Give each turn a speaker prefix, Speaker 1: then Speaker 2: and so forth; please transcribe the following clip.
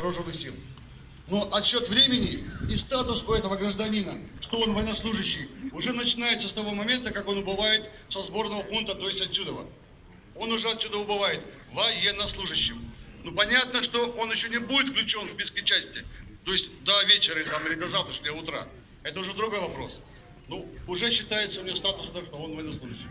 Speaker 1: вооруженных сил. Но отсчет времени и статус у этого гражданина, что он военнослужащий, уже начинается с того момента, как он убывает со сборного пункта, то есть отсюда. Он уже отсюда убывает военнослужащим. Ну понятно, что он еще не будет включен в списки части, то есть до вечера там, или до завтрашнего утра. Это уже другой вопрос. Ну, уже считается у него статус, что он военнослужащий.